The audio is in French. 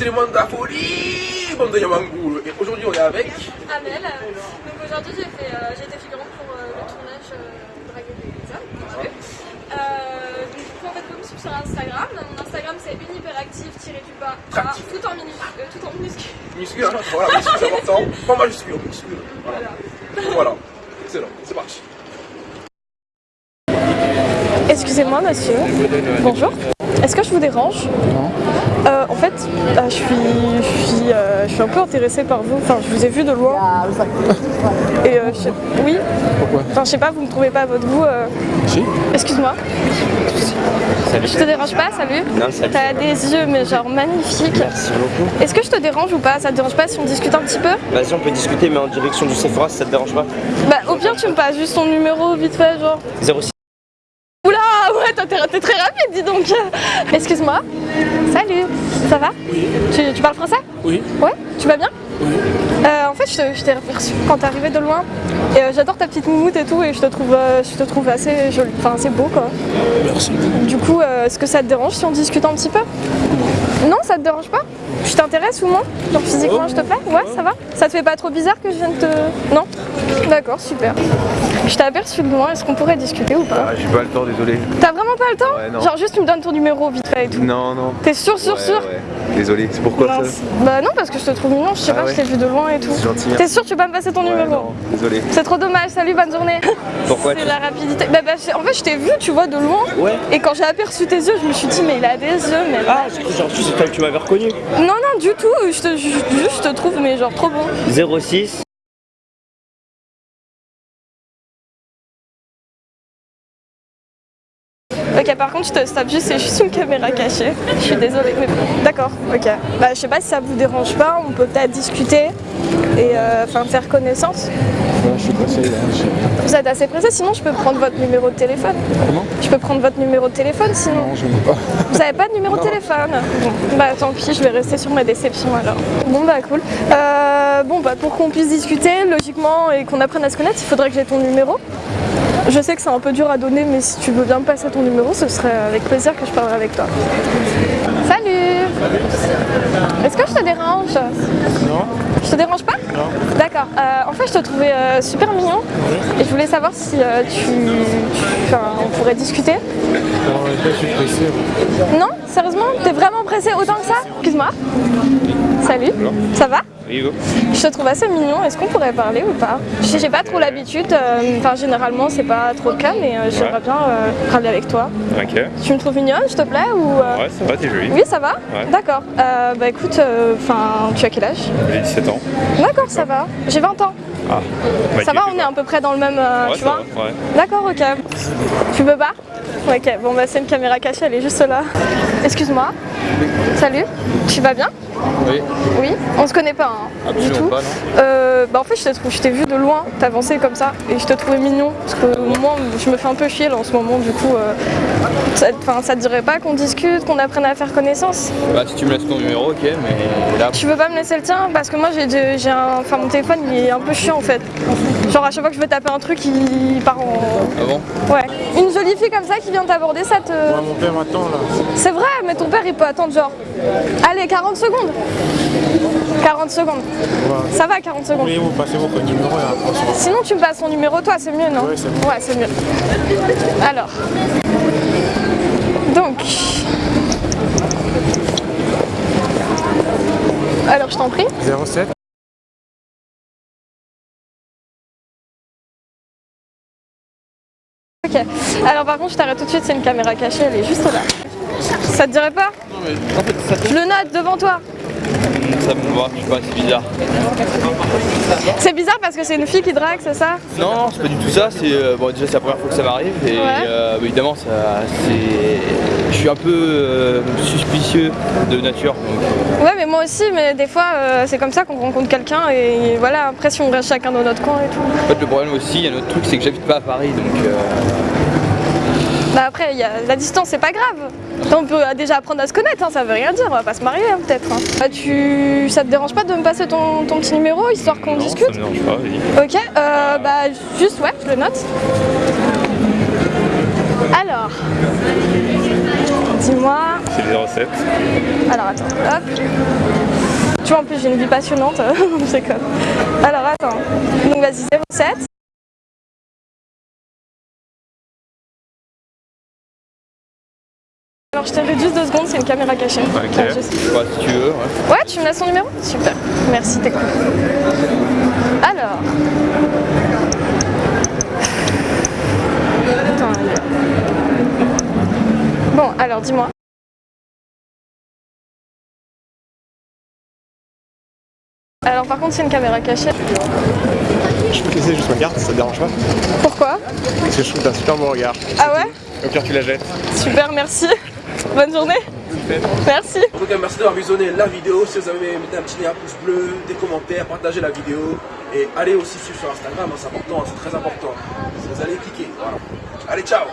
c'est le monde de la folie, bande de Yamangoul. Et aujourd'hui, on est avec. Amel. Donc aujourd'hui, j'ai fait, euh, j'ai été figurante pour euh, le tournage euh, Dragon des hommes. comme tu veux. Euh, donc du coup, en fait, vous me suivre sur Instagram. Mon Instagram, c'est unhyperactive-du-bas, A, Active. tout en minuscule. euh, tout en minuscule. Muscu, hein, voilà, muscu, c'est important. Pas majuscule, muscu. Voilà. Voilà. Voilà. Excellent, c'est parti. Excusez-moi monsieur, bonjour. Est-ce que je vous dérange Non. en fait, euh, je, suis, je, suis, euh, je suis un peu intéressée par vous. Enfin, je vous ai vu de loin. Et euh, je sais- oui. Pourquoi Enfin, je sais pas, vous ne trouvez pas à votre goût. euh, Si Excuse-moi. Je te dérange pas, salut Non, salut. T'as des yeux, mais genre magnifiques. Merci beaucoup. Est-ce que je te dérange ou pas? Ça te dérange pas si on discute un petit peu? Vas-y, on peut discuter, mais en direction du Sephora si ça te dérange pas. Bah, au pire, tu me passes juste ton numéro vite fait, genre. 06. T'es très rapide, dis donc. Excuse-moi. Salut, ça va? Tu, tu parles français? Oui. Ouais, tu vas bien? Euh, en fait, je t'ai aperçu quand t'es arrivé de loin. Et euh, j'adore ta petite moumoute et tout, et je te trouve, euh, je te trouve assez joli, enfin assez beau quoi. Merci. Du coup, est-ce que ça te dérange si on discute un petit peu? Non, ça te dérange pas? Je t'intéresse ou non Genre physiquement, je te plais Ouais, ça va? Ça te fait pas trop bizarre que je vienne te... Non? D'accord, super. Je t'ai aperçu de loin, est-ce qu'on pourrait discuter ou pas? Ah, j'ai pas le temps, désolé. T'as vraiment pas le temps? Ouais, non. Genre juste tu me donnes ton numéro vite fait et tout. Non, non. T'es sûr, sûr, Ouais, sûr? ouais. Désolé, c'est pourquoi ça? Bah non, parce que je te trouve mignon, je sais Ah pas, je t'ai vu de loin et tout. C'est gentil. T'es sûr, tu peux pas me passer ton numéro? non, désolé. C'est trop dommage, salut, bonne journée. Pourquoi C'est la rapidité. Bah, bah, en fait, je t'ai vu, tu vois, de loin. Ouais. Et quand j'ai aperçu tes yeux, je me suis dit, mais il a des yeux, mais. Ah, j'ai cru genre, c'est toi que tu m'avais reconnu. Non, non, du tout, je te, je te trouve, mais genre trop bon. 06. Ok, par contre, je te stoppe juste, c'est juste une caméra cachée. Je suis désolée. Mais... D'accord, ok. Bah, je sais pas si ça vous dérange pas, on peut peut-être discuter et euh, enfin faire connaissance. Ouais, je suis pressé. là. J'ai- Vous êtes assez pressé, sinon je peux prendre votre numéro de téléphone. Comment? Je peux prendre votre numéro de téléphone sinon. Non, je n'ai pas. Vous avez pas de numéro de téléphone? Bon, bah tant pis, je vais rester sur ma déception alors. Bon bah cool. Euh, bon bah pour qu'on puisse discuter logiquement et qu'on apprenne à se connaître, il faudrait que j'ai ton numéro. Je sais que c'est un peu dur à donner, mais si tu veux bien me passer ton numéro, ce serait avec plaisir que je parlerai avec toi. Salut Est-ce que je te dérange? Non Je te dérange pas? Non. D'accord. Euh, en fait, je te trouvais euh, super mignon et je voulais savoir si euh, tu, on pourrait discuter. Non, je suis pressé. moi. Non? Sérieusement? T'es vraiment pressé autant que ça? Excuse-moi. Salut. Ça va? Je te trouve assez mignon. Est-ce qu'on pourrait parler ou pas? Je J'ai pas trop l'habitude. euh, Enfin, généralement, c'est pas trop le cas, mais euh, j'aimerais Ouais. bien euh, parler avec toi. Ok. Tu me trouves mignonne, s'il te plaît ou Ouais, ça va, t'es jolie. Oui, ça va Ouais. D'accord. Bah écoute, enfin, tu as quel âge? J'ai 17 ans. D'accord, ça va. J'ai 20 ans. Ah. Bah, Ça va, on est à peu près dans le même, Ouais, tu vois. D'accord, ok. Tu veux pas? Ok, bon bah c'est une caméra cachée, elle est juste là. Excuse-moi. Salut. Tu vas bien Oui. Oui. On se connaît pas, hein Du tout. pas, non Euh, bah en fait je t'ai trouvé- je t'ai vu de loin, t'avançais comme ça, et je te trouvais mignon, parce que moi je me fais un peu chier là en ce moment, du coup, euh, ça, te dirait pas qu'on discute, qu'on apprenne à faire connaissance? Bah, si tu me laisses ton numéro, ok, mais là. Tu veux pas me laisser le tien? Parce que moi j'ai j'ai un, enfin mon téléphone il est un peu chiant en fait. Genre à chaque fois que je veux taper un truc il part en... Ah bon? Ouais. Une jolie fille comme ça qui vient t'aborder, ça te... Ouais, mon père m'attend là. C'est vrai, mais ton père il peut attendre genre. Allez, 40 secondes 40 secondes. Ça va 40 secondes. Oui, vous passez votre numéro se revoit. Sinon tu me passes ton numéro toi, c'est mieux non Ouais, c'est bon. Ouais, c'est mieux. Alors. Donc. Alors je t'en prie. 07 Ok. Alors par contre je t'arrête tout de suite, c'est une caméra cachée, elle est juste là. Ça te dirait pas? Non, mais en fait, ça Je le note devant toi. Ça me voit, je sais pas, c'est bizarre. C'est bizarre parce que c'est une fille qui drague, c'est ça Non, c'est pas du tout ça, c'est. euh, bon, déjà, c'est la première fois que ça m'arrive et Ouais. euh, bah, évidemment, ça. c'est. Je suis un peu euh, suspicieux de nature. donc, Ouais mais moi aussi, mais des fois c'est comme ça qu'on rencontre quelqu'un et voilà, après si on reste chacun dans notre coin et tout. En fait, le problème aussi, il y a un autre truc, c'est que j'habite pas à Paris donc. euh, Bah après, il y a... la distance c'est pas grave. On peut déjà apprendre à se connaître, hein, ça veut rien dire, on va pas se marier hein, peut-être. hein. Bah, tu... Ça te dérange pas de me passer ton, ton petit numéro histoire qu'on discute ça me dérange pas, vas-y. Ok, euh, bah juste ouais, je le note. Alors, dis-moi. C'est le 07. Alors attends, hop. Tu vois, en plus, j'ai une vie passionnante. c'est comme. Alors, attends. Donc, vas-y, 07. Alors, je te réduis deux secondes, c'est une caméra cachée. Ok. Donc, je sais- Ouais, si tu veux, ouais. Ouais, tu me laisses son numéro Super. Merci, t'es cool. Alors. Attends, Bon, alors dis-moi. Alors par contre c'est une caméra cachée. Je peux te laisser juste ma carte, ça te dérange pas Pourquoi? Parce que je trouve que t'as un super bon regard. Ah ouais? Au pire, tu la jettes. Super, merci. Bonne journée. Merci. En tout cas, merci d'avoir visionné la vidéo. Si vous avez mettez un petit pouce bleu, des commentaires, partagez la vidéo. Et allez aussi suivre sur Instagram, hein, c'est important, c'est très important. Vous allez cliquer. Voilà. Allez, ciao